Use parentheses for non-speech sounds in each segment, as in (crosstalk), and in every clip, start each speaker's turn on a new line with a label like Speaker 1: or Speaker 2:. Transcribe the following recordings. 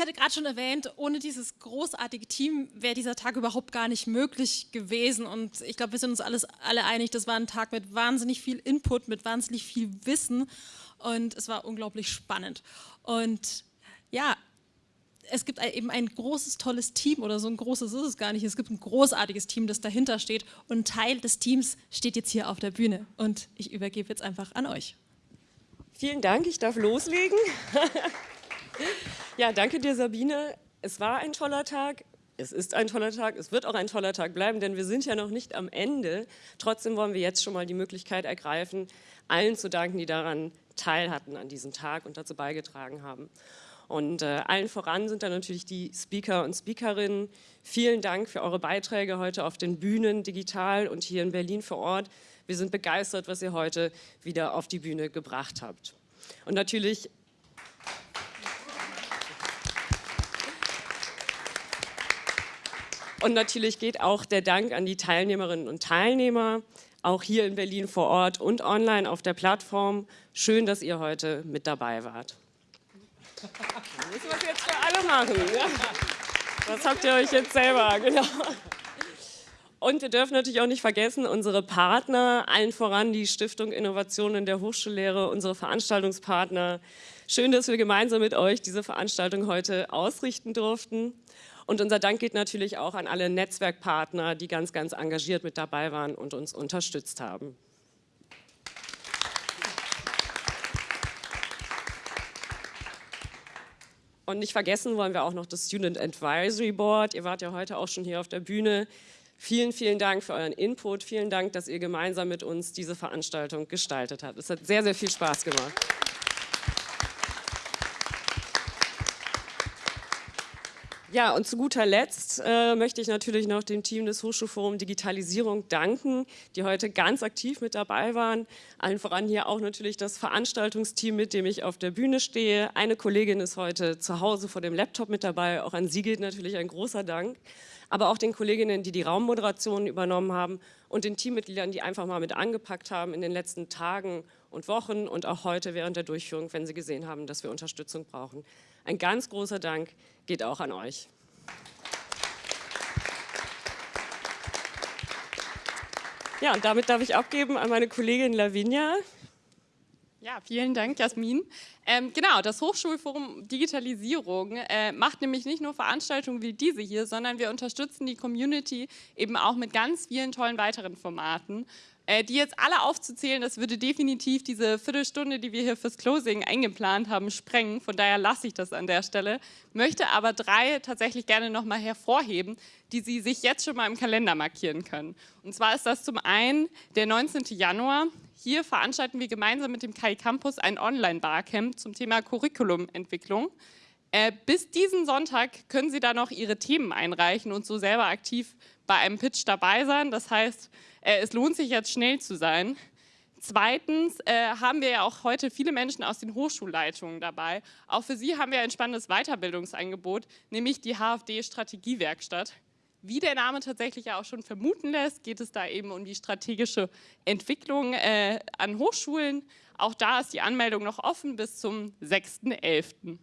Speaker 1: ich hatte gerade schon erwähnt, ohne dieses großartige Team wäre dieser Tag überhaupt gar nicht möglich gewesen. Und ich glaube, wir sind uns alles, alle einig, das war ein Tag mit wahnsinnig viel Input, mit wahnsinnig viel Wissen. Und es war unglaublich spannend. Und ja, es gibt eben ein großes, tolles Team oder so ein großes ist es gar nicht. Es gibt ein großartiges Team, das dahinter steht und ein Teil des Teams steht jetzt hier auf der Bühne und ich übergebe jetzt einfach an euch.
Speaker 2: Vielen Dank, ich darf loslegen. (laughs) ja, danke dir Sabine. Es war ein toller Tag. Es ist ein toller Tag, es wird auch ein toller Tag bleiben, denn wir sind ja noch nicht am Ende. Trotzdem wollen wir jetzt schon mal die Möglichkeit ergreifen, allen zu danken, die daran teil hatten an diesem Tag und dazu beigetragen haben. Und äh, allen voran sind da natürlich die Speaker und Speakerinnen. Vielen Dank für eure Beiträge heute auf den Bühnen, digital und hier in Berlin vor Ort. Wir sind begeistert, was ihr heute wieder auf die Bühne gebracht habt. Und natürlich Und natürlich geht auch der Dank an die Teilnehmerinnen und Teilnehmer, auch hier in Berlin vor Ort und online auf der Plattform. Schön, dass ihr heute mit dabei wart. Das (laughs) müssen wir jetzt für alle machen. Ja? Das habt ihr euch jetzt selber, genau. Und wir dürfen natürlich auch nicht vergessen, unsere Partner, allen voran die Stiftung Innovation in der Hochschullehre, unsere Veranstaltungspartner. Schön, dass wir gemeinsam mit euch diese Veranstaltung heute ausrichten durften. Und unser Dank geht natürlich auch an alle Netzwerkpartner, die ganz, ganz engagiert mit dabei waren und uns unterstützt haben. Und nicht vergessen wollen wir auch noch das Student Advisory Board. Ihr wart ja heute auch schon hier auf der Bühne. Vielen, vielen Dank für euren Input. Vielen Dank, dass ihr gemeinsam mit uns diese Veranstaltung gestaltet habt. Es hat sehr, sehr viel Spaß gemacht. Ja, und zu guter Letzt äh, möchte ich natürlich noch dem Team des Hochschulforum Digitalisierung danken, die heute ganz aktiv mit dabei waren. Allen voran hier auch natürlich das Veranstaltungsteam, mit dem ich auf der Bühne stehe. Eine Kollegin ist heute zu Hause vor dem Laptop mit dabei. Auch an sie gilt natürlich ein großer Dank. Aber auch den Kolleginnen, die die Raummoderation übernommen haben und den Teammitgliedern, die einfach mal mit angepackt haben in den letzten Tagen und Wochen und auch heute während der Durchführung, wenn sie gesehen haben, dass wir Unterstützung brauchen. Ein ganz großer Dank geht auch an euch. Ja, und damit darf ich abgeben an meine Kollegin Lavinia.
Speaker 3: Ja, vielen Dank, Jasmin. Ähm, genau, das Hochschulforum Digitalisierung äh, macht nämlich nicht nur Veranstaltungen wie diese hier, sondern wir unterstützen die Community eben auch mit ganz vielen tollen weiteren Formaten. Äh, die jetzt alle aufzuzählen, das würde definitiv diese Viertelstunde, die wir hier fürs Closing eingeplant haben, sprengen. Von daher lasse ich das an der Stelle. Möchte aber drei tatsächlich gerne nochmal hervorheben, die Sie sich jetzt schon mal im Kalender markieren können. Und zwar ist das zum einen der 19. Januar. Hier veranstalten wir gemeinsam mit dem KI Campus ein Online-Barcamp zum Thema Curriculumentwicklung. Äh, bis diesen Sonntag können Sie da noch Ihre Themen einreichen und so selber aktiv bei einem Pitch dabei sein. Das heißt, äh, es lohnt sich jetzt schnell zu sein. Zweitens äh, haben wir ja auch heute viele Menschen aus den Hochschulleitungen dabei. Auch für sie haben wir ein spannendes Weiterbildungsangebot, nämlich die HFD-Strategiewerkstatt. Wie der Name tatsächlich ja auch schon vermuten lässt, geht es da eben um die strategische Entwicklung äh, an Hochschulen. Auch da ist die Anmeldung noch offen bis zum 6.11.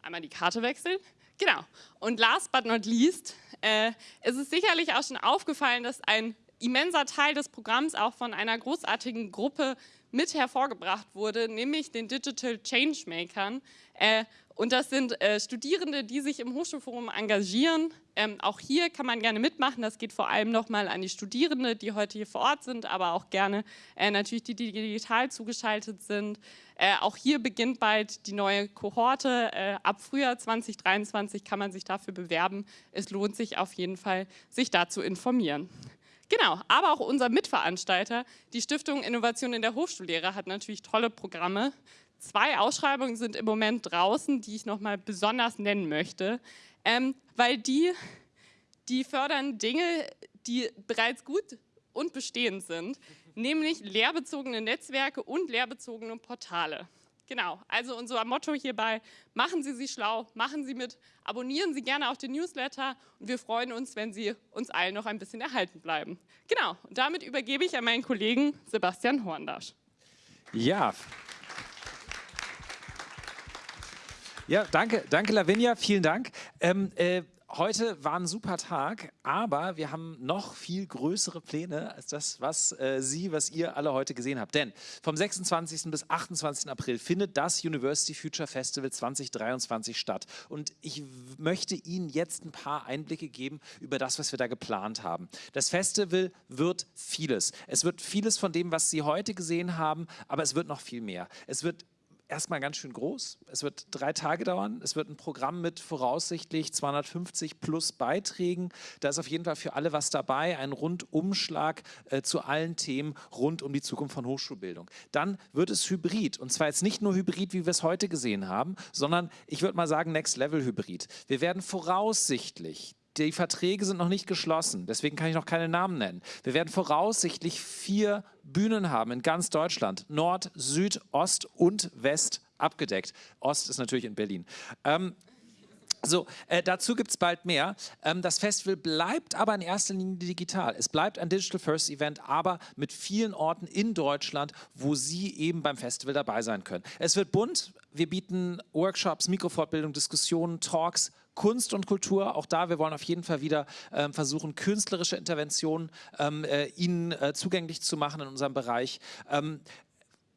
Speaker 3: Einmal die Karte wechseln. Genau. Und last but not least, äh, es ist sicherlich auch schon aufgefallen, dass ein immenser Teil des Programms auch von einer großartigen Gruppe mit hervorgebracht wurde, nämlich den Digital Changemakern. Äh, und das sind äh, Studierende, die sich im Hochschulforum engagieren. Ähm, auch hier kann man gerne mitmachen. Das geht vor allem nochmal an die Studierende, die heute hier vor Ort sind, aber auch gerne äh, natürlich die, die digital zugeschaltet sind. Äh, auch hier beginnt bald die neue Kohorte. Äh, ab Frühjahr 2023 kann man sich dafür bewerben. Es lohnt sich auf jeden Fall, sich da zu informieren. Genau, aber auch unser Mitveranstalter, die Stiftung Innovation in der Hochschullehre, hat natürlich tolle Programme. Zwei Ausschreibungen sind im Moment draußen, die ich nochmal besonders nennen möchte, ähm, weil die, die fördern Dinge, die bereits gut und bestehend sind, nämlich lehrbezogene Netzwerke und lehrbezogene Portale. Genau, also unser Motto hierbei, machen Sie sie schlau, machen Sie mit, abonnieren Sie gerne auch den Newsletter und wir freuen uns, wenn Sie uns allen noch ein bisschen erhalten bleiben. Genau, und damit übergebe ich an meinen Kollegen Sebastian Horndasch.
Speaker 4: Ja, Ja, danke, danke Lavinia, vielen Dank. Ähm, äh, heute war ein super Tag, aber wir haben noch viel größere Pläne als das, was äh, Sie, was ihr alle heute gesehen habt. Denn vom 26. bis 28. April findet das University Future Festival 2023 statt. Und ich möchte Ihnen jetzt ein paar Einblicke geben über das, was wir da geplant haben. Das Festival wird vieles. Es wird vieles von dem, was Sie heute gesehen haben, aber es wird noch viel mehr. Es wird erstmal ganz schön groß. Es wird drei Tage dauern. Es wird ein Programm mit voraussichtlich 250 plus Beiträgen. Da ist auf jeden Fall für alle was dabei. Ein Rundumschlag äh, zu allen Themen rund um die Zukunft von Hochschulbildung. Dann wird es hybrid. Und zwar jetzt nicht nur hybrid, wie wir es heute gesehen haben, sondern ich würde mal sagen Next Level Hybrid. Wir werden voraussichtlich die Verträge sind noch nicht geschlossen, deswegen kann ich noch keine Namen nennen. Wir werden voraussichtlich vier Bühnen haben in ganz Deutschland, Nord, Süd, Ost und West abgedeckt. Ost ist natürlich in Berlin. Ähm, so, äh, dazu gibt es bald mehr. Ähm, das Festival bleibt aber in erster Linie digital. Es bleibt ein Digital First Event, aber mit vielen Orten in Deutschland, wo Sie eben beim Festival dabei sein können. Es wird bunt. Wir bieten Workshops, Mikrofortbildung, Diskussionen, Talks, Kunst und Kultur, auch da, wir wollen auf jeden Fall wieder ähm, versuchen, künstlerische Interventionen ähm, äh, Ihnen äh, zugänglich zu machen in unserem Bereich. Ähm,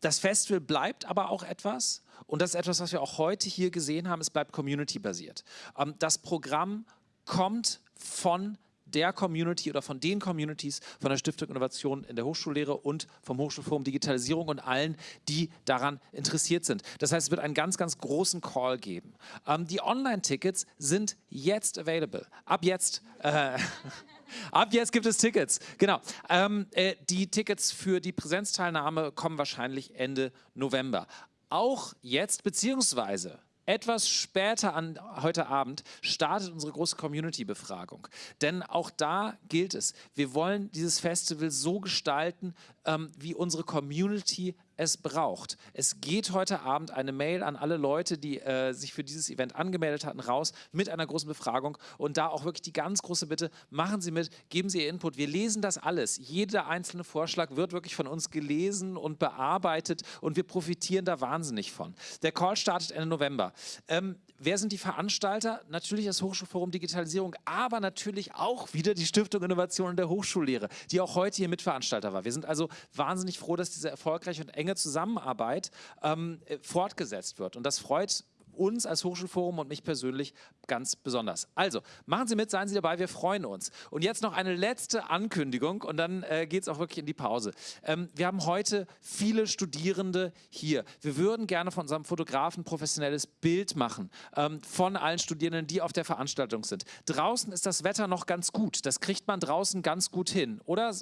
Speaker 4: das Festival bleibt aber auch etwas, und das ist etwas, was wir auch heute hier gesehen haben, es bleibt community-basiert. Ähm, das Programm kommt von der Community oder von den Communities von der Stiftung Innovation in der Hochschullehre und vom Hochschulforum Digitalisierung und allen, die daran interessiert sind. Das heißt, es wird einen ganz, ganz großen Call geben. Ähm, die Online-Tickets sind jetzt available. Ab jetzt. Äh, (laughs) Ab jetzt gibt es Tickets. Genau. Ähm, äh, die Tickets für die Präsenzteilnahme kommen wahrscheinlich Ende November. Auch jetzt, beziehungsweise etwas später an heute Abend startet unsere große Community-Befragung. Denn auch da gilt es, wir wollen dieses Festival so gestalten, ähm, wie unsere Community es braucht. Es geht heute Abend eine Mail an alle Leute, die äh, sich für dieses Event angemeldet hatten, raus mit einer großen Befragung und da auch wirklich die ganz große Bitte, machen Sie mit, geben Sie Ihr Input. Wir lesen das alles. Jeder einzelne Vorschlag wird wirklich von uns gelesen und bearbeitet und wir profitieren da wahnsinnig von. Der Call startet Ende November. Ähm, wer sind die Veranstalter? Natürlich das Hochschulforum Digitalisierung, aber natürlich auch wieder die Stiftung Innovation in der Hochschullehre, die auch heute hier Mitveranstalter war. Wir sind also wahnsinnig froh, dass diese erfolgreiche und enge Zusammenarbeit ähm, äh, fortgesetzt wird. Und das freut uns als Hochschulforum und mich persönlich ganz besonders. Also, machen Sie mit, seien Sie dabei, wir freuen uns. Und jetzt noch eine letzte Ankündigung und dann äh, geht es auch wirklich in die Pause. Ähm, wir haben heute viele Studierende hier. Wir würden gerne von unserem Fotografen professionelles Bild machen ähm, von allen Studierenden, die auf der Veranstaltung sind. Draußen ist das Wetter noch ganz gut. Das kriegt man draußen ganz gut hin. Oder?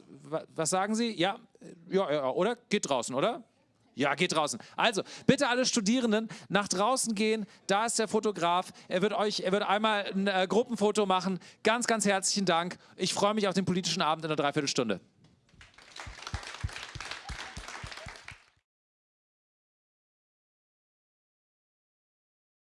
Speaker 4: Was sagen Sie? Ja, ja, ja oder? Geht draußen, oder? Ja, geht draußen. Also, bitte alle Studierenden nach draußen gehen. Da ist der Fotograf. Er wird euch, er wird einmal ein äh, Gruppenfoto machen. Ganz, ganz herzlichen Dank. Ich freue mich auf den politischen Abend in einer Dreiviertelstunde.